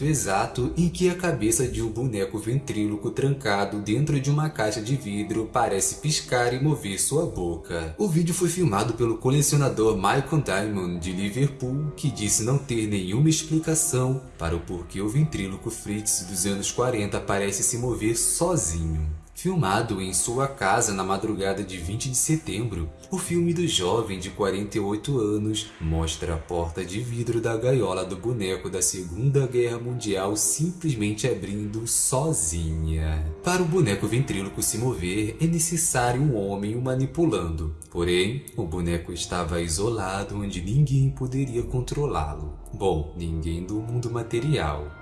momento exato em que a cabeça de um boneco ventríloco trancado dentro de uma caixa de vidro parece piscar e mover sua boca. O vídeo foi filmado pelo colecionador Michael Diamond de Liverpool, que disse não ter nenhuma explicação para o porquê o ventríloco Fritz dos anos 40 parece se mover sozinho. Filmado em sua casa na madrugada de 20 de setembro, o filme do jovem de 48 anos mostra a porta de vidro da gaiola do boneco da Segunda Guerra Mundial simplesmente abrindo sozinha. Para o boneco ventríloco se mover, é necessário um homem o manipulando. Porém, o boneco estava isolado onde ninguém poderia controlá-lo. Bom, ninguém do mundo material.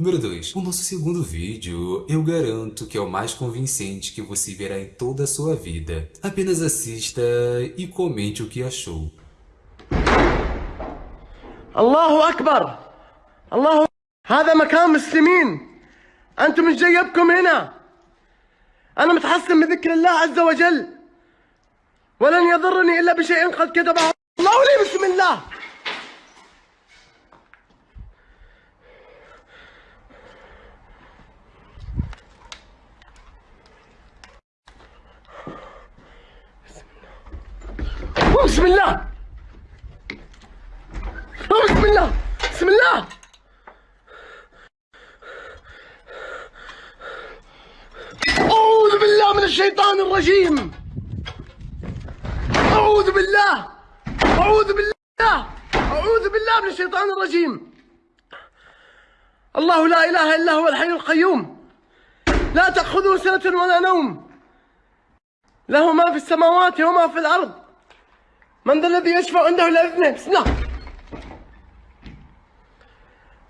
Número 2. O nosso segundo vídeo, eu garanto que é o mais convincente que você verá em toda a sua vida. Apenas assista e comente o que achou. Allahu Akbar! Allahu هذا مكان مسلمين أنتم مش جايبكم هنا أنا متحصن من ذكر الله عز وجل ولن يضرني إلا بشيء قد كتبه الله لي بسم الله بسم الله. بسم الله. بسم الله. أعوذ بالله من الشيطان الرجيم. أعوذ بالله. أعوذ بالله. أعوذ بالله من الشيطان الرجيم. الله لا إله إلا هو الحي القيوم. لا تأخذه سنة ولا نوم. له ما في السماوات وما في الأرض. من ذا الذي يشفع عنده إلا بإذنه؟ الله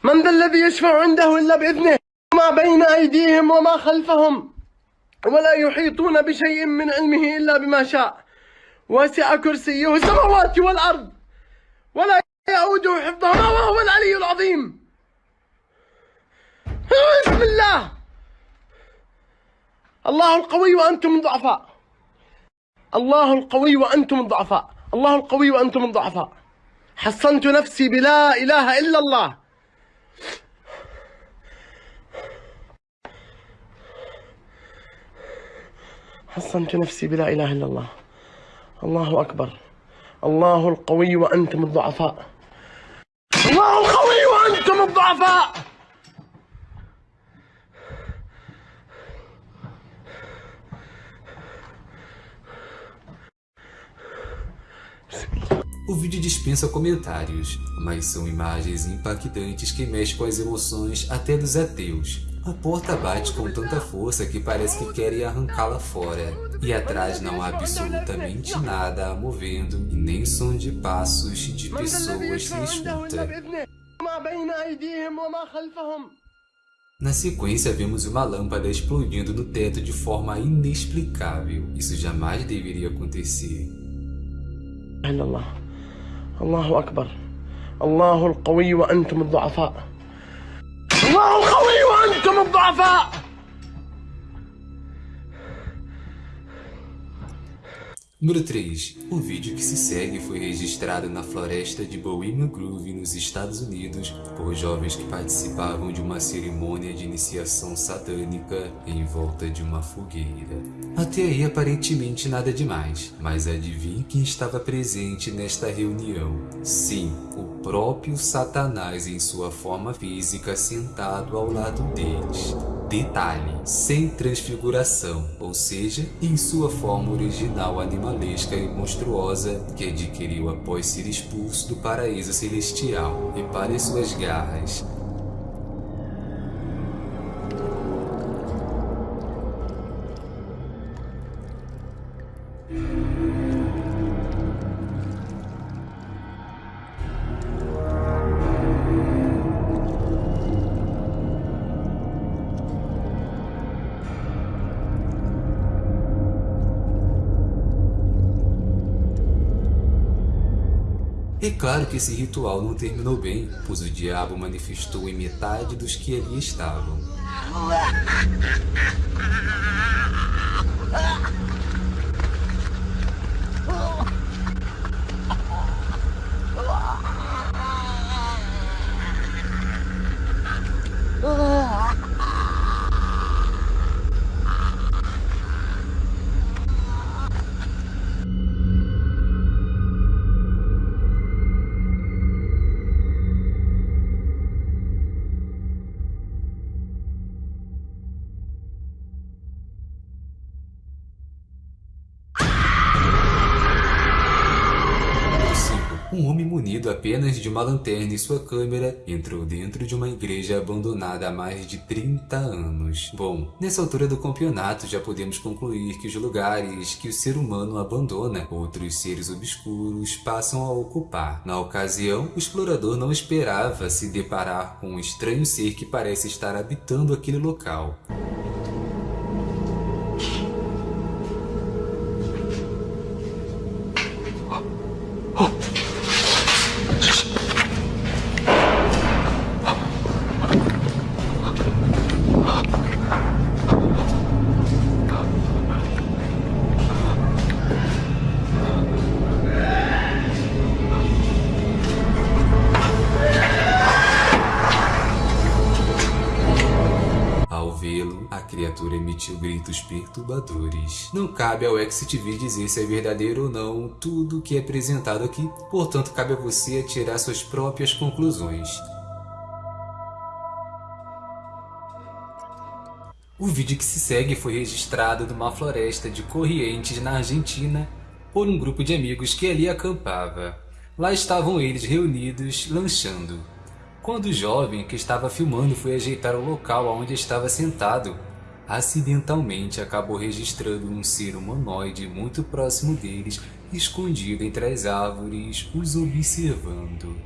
من ذا الذي يشفع عنده إلا بإذنه؟ ما بين أيديهم وما خلفهم. ولا يحيطون بشيء من علمه إلا بما شاء. وسع كرسيه السماوات والأرض. ولا يؤوده حفظهما وهو العلي العظيم. بسم الله الله القوي وأنتم الضعفاء. الله القوي وأنتم الضعفاء. الله القوي وأنتم الضعفاء. حصنت نفسي بلا إله إلا الله. حصنت نفسي بلا إله إلا الله. الله أكبر. الله القوي وأنتم الضعفاء. الله القوي وأنتم الضعفاء. Vídeo dispensa comentários, mas são imagens impactantes que mexem com as emoções até dos ateus. A porta bate com tanta força que parece que querem arrancá-la fora, e atrás não há absolutamente nada a movendo e nem som de passos de pessoas se escuta. Na sequência, vemos uma lâmpada explodindo no teto de forma inexplicável. Isso jamais deveria acontecer. الله أكبر. الله القوي وأنتم الضعفاء. الله القوي وأنتم الضعفاء. Número 3. O vídeo que se segue foi registrado na floresta de Bohemian Grove, nos Estados Unidos, por jovens que participavam de uma cerimônia de iniciação satânica em volta de uma fogueira. Até aí aparentemente nada demais, mas adivinhe quem estava presente nesta reunião. Sim, o próprio Satanás em sua forma física sentado ao lado deles. Detalhe, sem transfiguração, ou seja, em sua forma original animalesca e monstruosa que adquiriu após ser expulso do paraíso celestial. Repare suas garras, É claro que esse ritual não terminou bem, pois o diabo manifestou em metade dos que ali estavam. um homem munido apenas de uma lanterna e sua câmera entrou dentro de uma igreja abandonada há mais de 30 anos. Bom, nessa altura do campeonato já podemos concluir que os lugares que o ser humano abandona, outros seres obscuros passam a ocupar. Na ocasião, o explorador não esperava se deparar com um estranho ser que parece estar habitando aquele local. Criatura emitiu gritos perturbadores. Não cabe ao XTV dizer se é verdadeiro ou não tudo o que é apresentado aqui, portanto cabe a você tirar suas próprias conclusões. O vídeo que se segue foi registrado numa floresta de Corrientes, na Argentina, por um grupo de amigos que ali acampava. Lá estavam eles reunidos, lanchando. Quando o jovem que estava filmando foi ajeitar o local onde estava sentado, acidentalmente acabou registrando um ser humanoide muito próximo deles, escondido entre as árvores, os observando.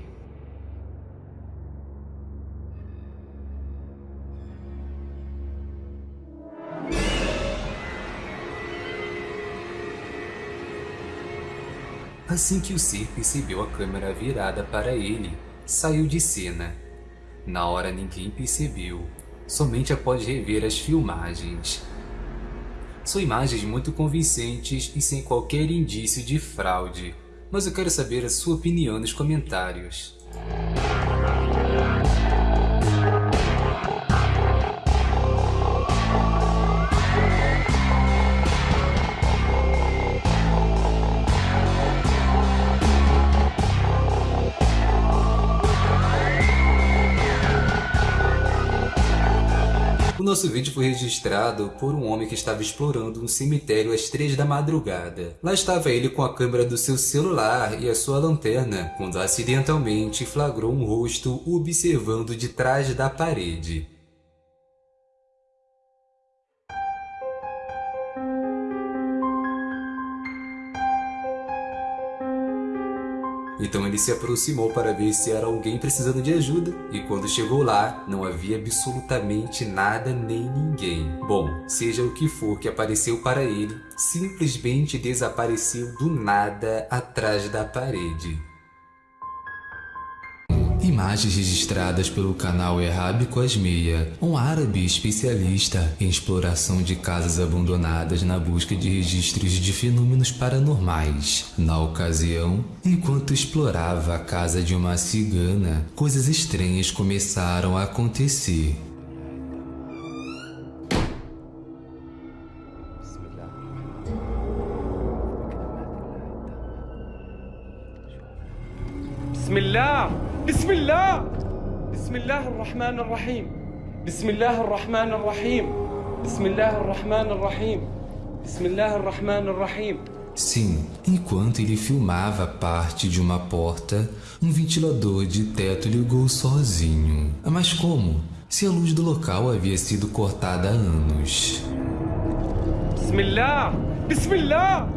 Assim que o ser percebeu a câmera virada para ele, saiu de cena. Na hora ninguém percebeu, somente após rever as filmagens. São imagens muito convincentes e sem qualquer indício de fraude, mas eu quero saber a sua opinião nos comentários. Nosso vídeo foi registrado por um homem que estava explorando um cemitério às três da madrugada. Lá estava ele com a câmera do seu celular e a sua lanterna, quando acidentalmente flagrou um rosto observando de trás da parede. Então ele se aproximou para ver se era alguém precisando de ajuda, e quando chegou lá, não havia absolutamente nada nem ninguém. Bom, seja o que for que apareceu para ele, simplesmente desapareceu do nada atrás da parede. Imagens registradas pelo canal Errábico Asmeia, um árabe especialista em exploração de casas abandonadas na busca de registros de fenômenos paranormais. Na ocasião, enquanto explorava a casa de uma cigana, coisas estranhas começaram a acontecer. Bismillah! بسم الله بسم الله الرحمن الرحيم بسم الله الرحمن الرحيم بسم الله الرحمن الرحيم بسم الله الرحمن الرحيم Sim, enquanto ele filmava parte de uma porta, um ventilador de teto ligou sozinho. Mas como? Se a luz do local havia sido cortada há anos. Bismillah! Bismillah!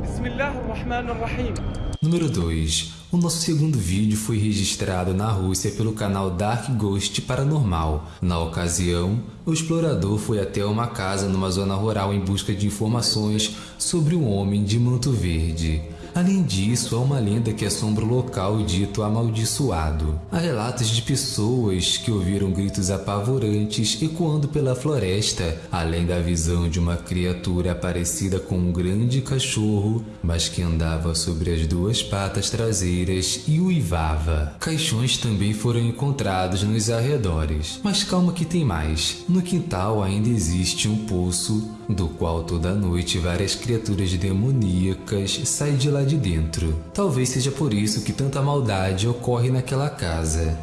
Bismillah ar-Rahman ar-Rahim. Número 2. O nosso segundo vídeo foi registrado na Rússia pelo canal Dark Ghost Paranormal. Na ocasião, o explorador foi até uma casa numa zona rural em busca de informações sobre um homem de manto verde. Além disso, há uma lenda que assombra o local dito amaldiçoado. Há relatos de pessoas que ouviram gritos apavorantes ecoando pela floresta, além da visão de uma criatura parecida com um grande cachorro, mas que andava sobre as duas patas traseiras e uivava. Caixões também foram encontrados nos arredores. Mas calma que tem mais. No quintal ainda existe um poço, do qual toda noite várias criaturas demoníacas saem de lá de dentro. Talvez seja por isso que tanta maldade ocorre naquela casa.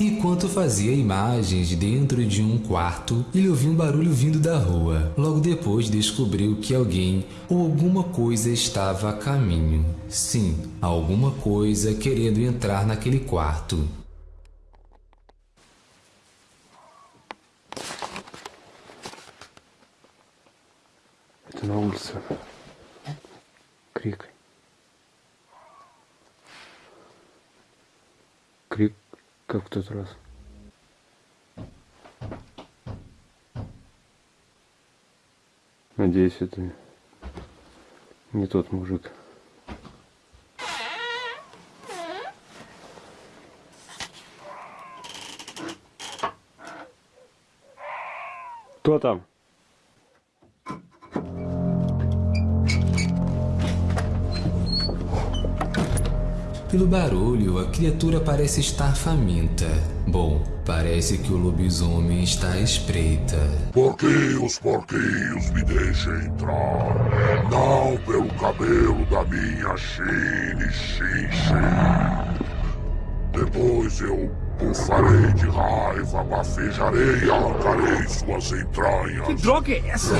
Enquanto fazia imagens dentro de um quarto, ele ouviu um barulho vindo da rua. Logo depois descobriu que alguém ou alguma coisa estava a caminho. Sim, alguma coisa querendo entrar naquele quarto. Улице. Крик. Крик, как в тот раз. Надеюсь, это не тот мужик. Кто там? Pelo barulho, a criatura parece estar faminta. Bom, parece que o lobisomem está à espreita. Porquinhos, porquinhos, me deixem entrar. Não pelo cabelo da minha Chine, Xin. Depois eu bufarei de raiva, bafejarei e arrancarei suas entranhas. Que droga é essa?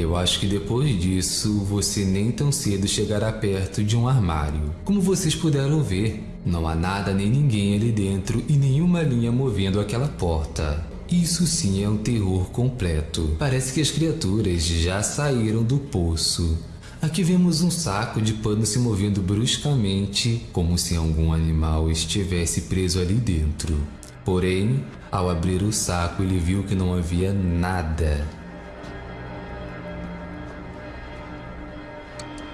Eu acho que depois disso, você nem tão cedo chegará perto de um armário. Como vocês puderam ver, não há nada nem ninguém ali dentro e nenhuma linha movendo aquela porta. Isso sim é um terror completo. Parece que as criaturas já saíram do poço. Aqui vemos um saco de pano se movendo bruscamente, como se algum animal estivesse preso ali dentro. Porém, ao abrir o saco, ele viu que não havia nada.